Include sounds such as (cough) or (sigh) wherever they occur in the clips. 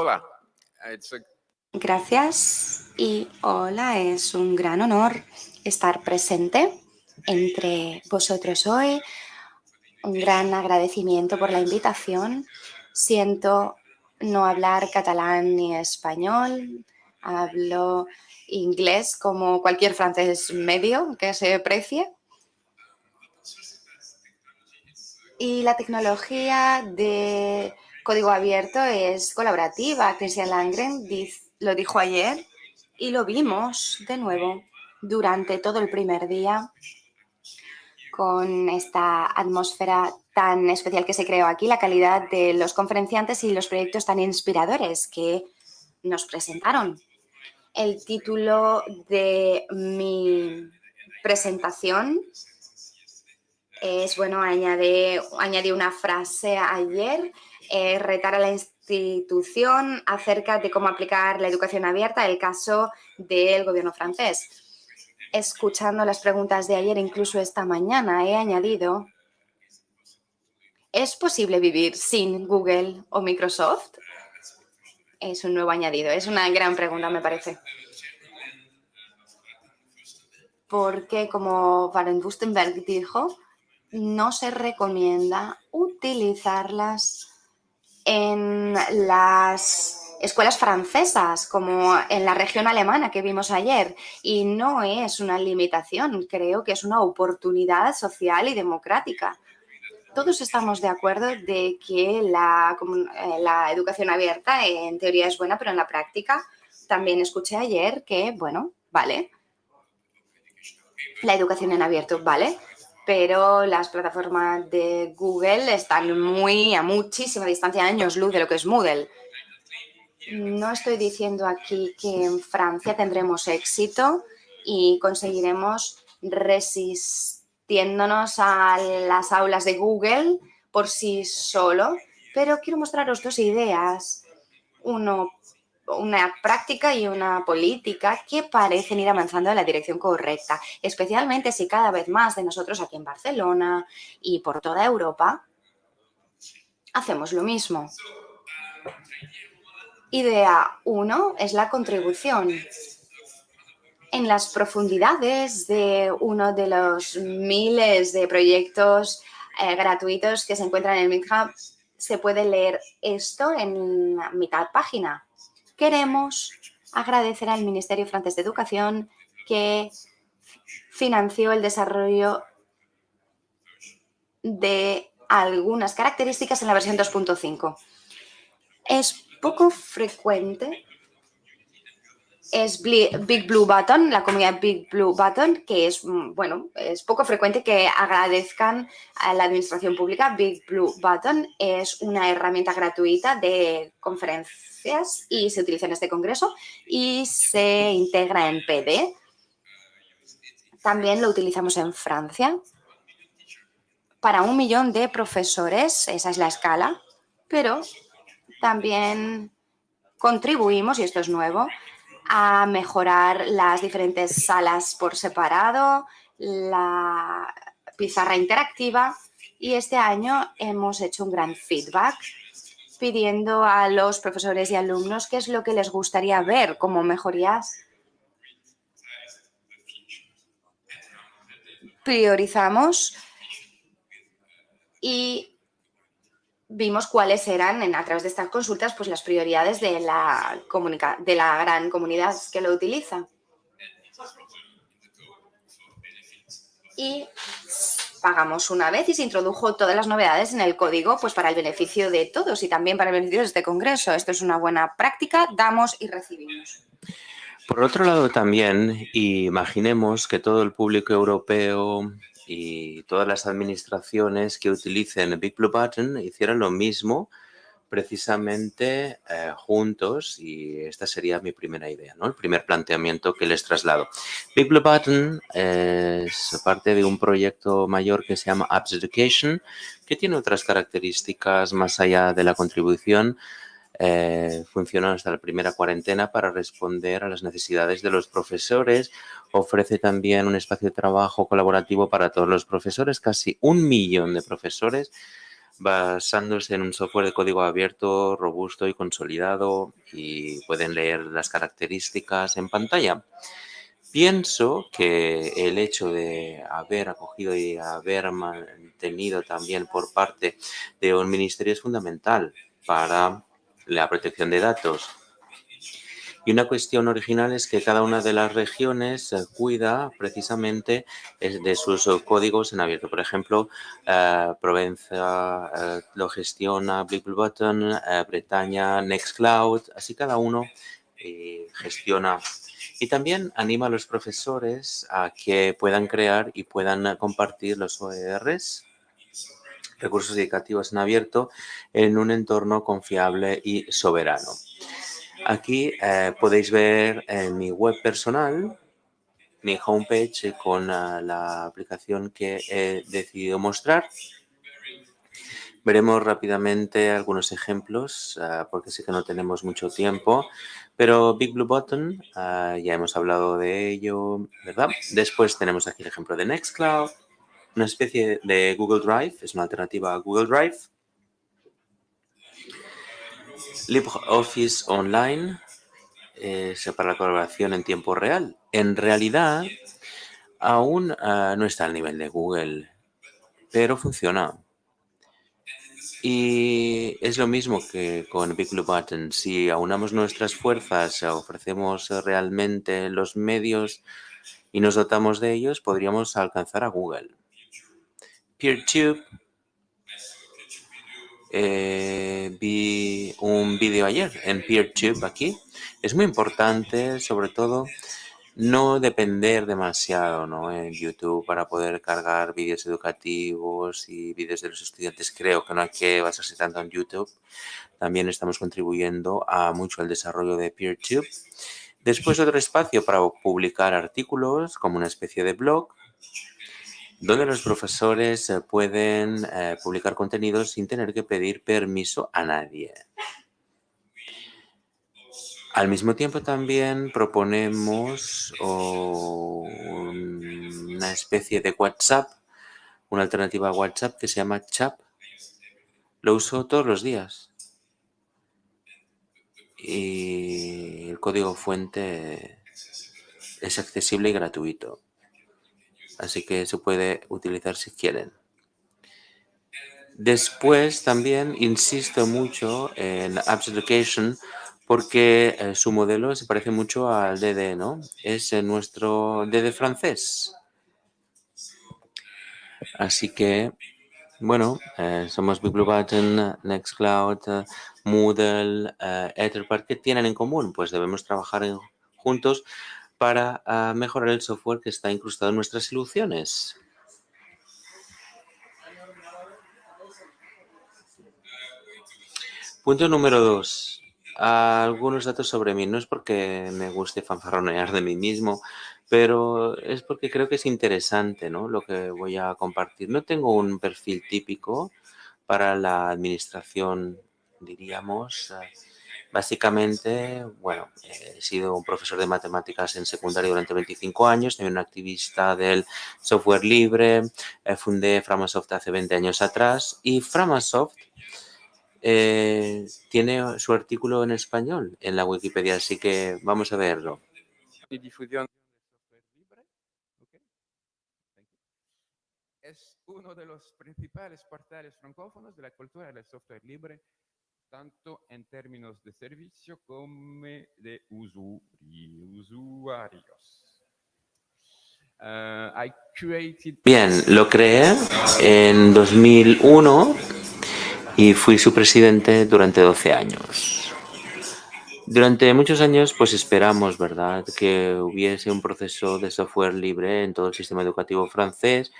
Hola. Gracias y hola, es un gran honor estar presente entre vosotros hoy. Un gran agradecimiento por la invitación. Siento no hablar catalán ni español, hablo inglés como cualquier francés medio que se precie. Y la tecnología de código abierto es colaborativa. Christian Langren lo dijo ayer y lo vimos de nuevo durante todo el primer día con esta atmósfera tan especial que se creó aquí, la calidad de los conferenciantes y los proyectos tan inspiradores que nos presentaron. El título de mi presentación es, bueno, añade, añadí una frase ayer, eh, retar a la institución acerca de cómo aplicar la educación abierta, el caso del gobierno francés escuchando las preguntas de ayer, incluso esta mañana, he añadido, ¿es posible vivir sin Google o Microsoft? Es un nuevo añadido. Es una gran pregunta, me parece. Porque, como Baden Wustenberg dijo, no se recomienda utilizarlas en las escuelas francesas, como en la región alemana que vimos ayer. Y no es una limitación, creo que es una oportunidad social y democrática. Todos estamos de acuerdo de que la, eh, la educación abierta en teoría es buena, pero en la práctica también escuché ayer que, bueno, vale, la educación en abierto, vale, pero las plataformas de Google están muy a muchísima distancia, años luz de lo que es Moodle. No estoy diciendo aquí que en Francia tendremos éxito y conseguiremos resistiéndonos a las aulas de Google por sí solo, pero quiero mostraros dos ideas. Uno, una práctica y una política que parecen ir avanzando en la dirección correcta, especialmente si cada vez más de nosotros aquí en Barcelona y por toda Europa hacemos lo mismo. Idea 1 es la contribución. En las profundidades de uno de los miles de proyectos eh, gratuitos que se encuentran en el se puede leer esto en mitad página. Queremos agradecer al Ministerio francés de Educación que financió el desarrollo de algunas características en la versión 2.5. Es poco frecuente es Big Blue Button, la comunidad Big Blue Button, que es, mm, bueno, es poco frecuente que agradezcan a la administración pública. Big Blue Button es una herramienta gratuita de conferencias y se utiliza en este congreso y se integra en PD. También lo utilizamos en Francia para un millón de profesores, esa es la escala, pero también contribuimos, y esto es nuevo, a mejorar las diferentes salas por separado, la pizarra interactiva y este año hemos hecho un gran feedback pidiendo a los profesores y alumnos qué es lo que les gustaría ver como mejorías. Priorizamos y vimos cuáles eran, a través de estas consultas, pues las prioridades de la, de la gran comunidad que lo utiliza. Y pagamos una vez y se introdujo todas las novedades en el código pues para el beneficio de todos y también para el beneficio de este congreso. Esto es una buena práctica, damos y recibimos. Por otro lado también, imaginemos que todo el público europeo y todas las administraciones que utilicen Big Blue hicieran lo mismo precisamente eh, juntos y esta sería mi primera idea, ¿no? el primer planteamiento que les traslado. Big Blue es parte de un proyecto mayor que se llama Apps Education, que tiene otras características más allá de la contribución eh, funcionan hasta la primera cuarentena para responder a las necesidades de los profesores. Ofrece también un espacio de trabajo colaborativo para todos los profesores, casi un millón de profesores basándose en un software de código abierto, robusto y consolidado y pueden leer las características en pantalla. Pienso que el hecho de haber acogido y haber mantenido también por parte de un ministerio es fundamental para la protección de datos. Y una cuestión original es que cada una de las regiones eh, cuida precisamente de sus códigos en abierto. Por ejemplo, eh, Provenza eh, lo gestiona Button, Bretaña, Nextcloud, así cada uno gestiona y también anima a los profesores a que puedan crear y puedan compartir los OERs, recursos educativos en abierto, en un entorno confiable y soberano. Aquí eh, podéis ver en mi web personal, mi homepage con eh, la aplicación que he decidido mostrar. Veremos rápidamente algunos ejemplos, eh, porque sé que no tenemos mucho tiempo, pero Big Blue Button, ya hemos hablado de ello, ¿verdad? Después tenemos aquí el ejemplo de Nextcloud, una especie de Google Drive, es una alternativa a Google Drive, LibreOffice Online es eh, para la colaboración en tiempo real. En realidad, aún ah, no está al nivel de Google, pero funciona. Y es lo mismo que con Big. Si aunamos nuestras fuerzas, ofrecemos realmente los medios y nos dotamos de ellos, podríamos alcanzar a Google. PeerTube eh, vi un vídeo ayer en PeerTube aquí. Es muy importante, sobre todo, no depender demasiado ¿no? en YouTube para poder cargar vídeos educativos y vídeos de los estudiantes. Creo que no hay que basarse tanto en YouTube. También estamos contribuyendo a mucho al desarrollo de PeerTube. Después otro espacio para publicar artículos como una especie de blog donde los profesores eh, pueden eh, publicar contenidos sin tener que pedir permiso a nadie. Al mismo tiempo también proponemos una especie de WhatsApp, una alternativa a WhatsApp que se llama Chat. Lo uso todos los días. Y el código fuente es accesible y gratuito así que se puede utilizar si quieren. Después también insisto mucho en Apps Education porque eh, su modelo se parece mucho al DD, ¿no? Es nuestro DD francés. Así que, bueno, eh, somos Big Blue Button, Nextcloud, Moodle, Etherpad. ¿Qué tienen en común? Pues debemos trabajar juntos para ah, mejorar el software que está incrustado en nuestras soluciones. Punto número dos. Algunos datos sobre mí. No es porque me guste fanfarronear de mí mismo, pero es porque creo que es interesante ¿no? lo que voy a compartir. No tengo un perfil típico para la administración, diríamos, ah, Básicamente, bueno, he sido un profesor de matemáticas en secundaria durante 25 años, soy un activista del software libre, eh, fundé Framasoft hace 20 años atrás y Framasoft eh, tiene su artículo en español en la Wikipedia, así que vamos a verlo. Es uno de los principales portales francófonos de la cultura del software libre tanto en términos de servicio como de usuarios. Uh, Bien, lo creé en 2001 y fui su presidente durante 12 años. Durante muchos años, pues esperamos, ¿verdad?, que hubiese un proceso de software libre en todo el sistema educativo francés,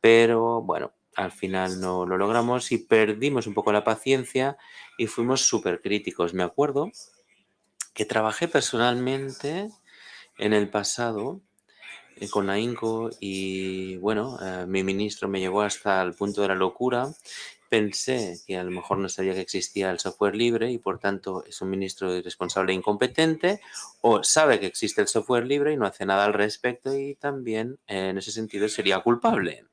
pero bueno, al final no lo logramos y perdimos un poco la paciencia y fuimos súper críticos. Me acuerdo que trabajé personalmente en el pasado eh, con la INCO y bueno, eh, mi ministro me llevó hasta el punto de la locura. Pensé que a lo mejor no sabía que existía el software libre y por tanto es un ministro irresponsable e incompetente o sabe que existe el software libre y no hace nada al respecto y también en ese sentido sería culpable.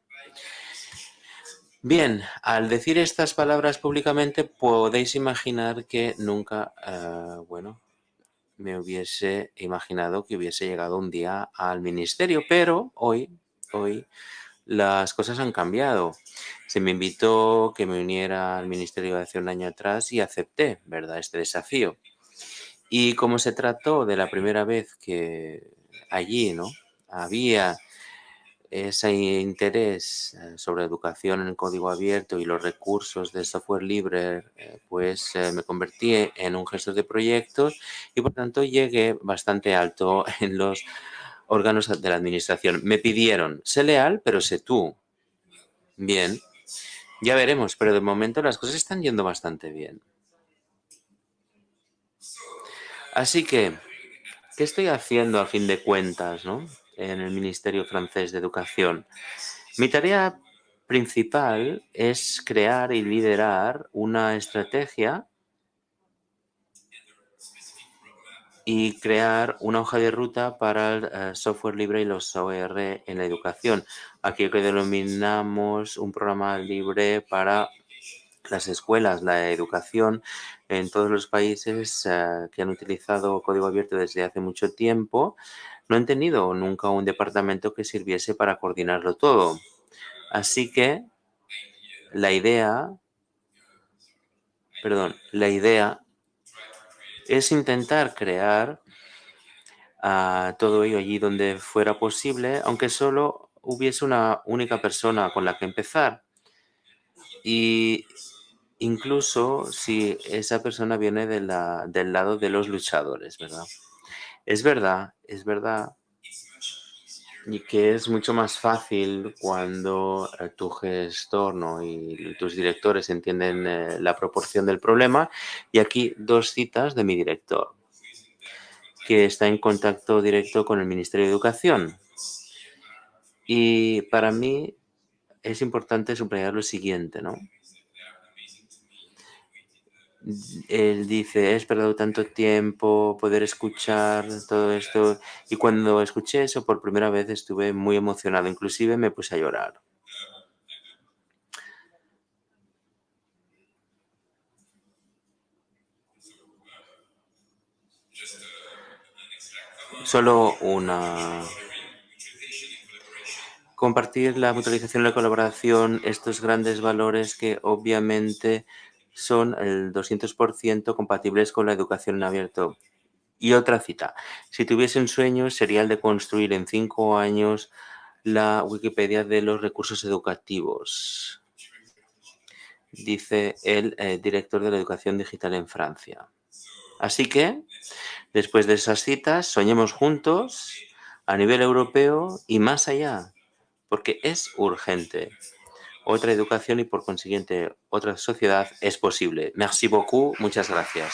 Bien, al decir estas palabras públicamente podéis imaginar que nunca, eh, bueno, me hubiese imaginado que hubiese llegado un día al ministerio, pero hoy, hoy las cosas han cambiado. Se me invitó que me uniera al ministerio hace un año atrás y acepté, ¿verdad?, este desafío. Y como se trató de la primera vez que allí, ¿no?, había ese interés eh, sobre educación en código abierto y los recursos de software libre, eh, pues eh, me convertí en un gestor de proyectos y por tanto llegué bastante alto (laughs) en los órganos de la administración. Me pidieron, sé leal, pero sé tú. Bien, ya veremos, pero de momento las cosas están yendo bastante bien. Así que, ¿qué estoy haciendo a fin de cuentas, no? En el Ministerio francés de Educación. Mi tarea principal es crear y liderar una estrategia y crear una hoja de ruta para el eh, software libre y los OER en la educación. Aquí que denominamos un programa libre para las escuelas, la educación en todos los países eh, que han utilizado código abierto desde hace mucho tiempo no han tenido nunca un departamento que sirviese para coordinarlo todo. Así que la idea, perdón, la idea es intentar crear ah, todo ello allí donde fuera posible, aunque solo hubiese una única persona con la que empezar. Y incluso si esa persona viene del lado de los luchadores, ¿verdad? Es verdad, es verdad y que es mucho más fácil cuando eh, tu gestor y tus directores entienden eh, la proporción del problema. Y aquí dos citas de mi director, que está en contacto directo con el Ministerio de Educación. Y para mí es importante subrayar lo siguiente, ¿no? Él dice, he esperado tanto tiempo poder escuchar todo esto. Y cuando escuché eso por primera vez estuve muy emocionado, inclusive me puse a llorar. Solo una... Compartir la mutualización y la colaboración, estos grandes valores que obviamente son el 200% compatibles con la educación en abierto. Y otra cita, si tuviese un sueño sería el de construir en cinco años la Wikipedia de los recursos educativos, dice el eh, director de la educación digital en Francia. Así que, después de esas citas, soñemos juntos a nivel europeo y más allá, porque es urgente otra educación y por consiguiente otra sociedad es posible. Merci beaucoup. Muchas gracias.